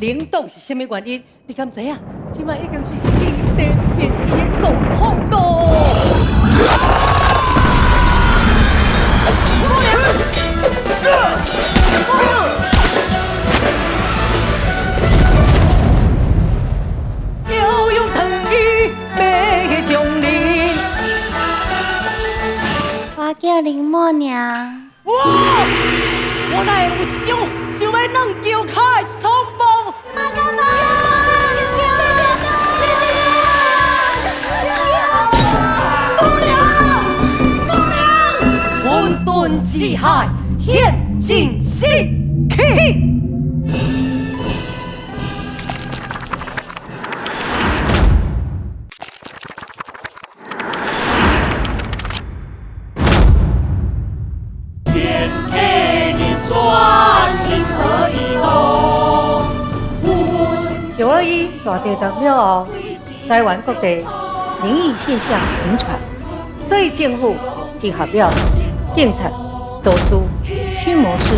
领导是什么原因？你敢知影？即卖已经是天地变异的状况咯。要用藤椅马中林。我叫林默娘。哇！我哪会有一种混沌之海，现尽心气。九二一大地震了后，台湾各地灵异现象频传，所以政府集合了警察、道士、驱魔师、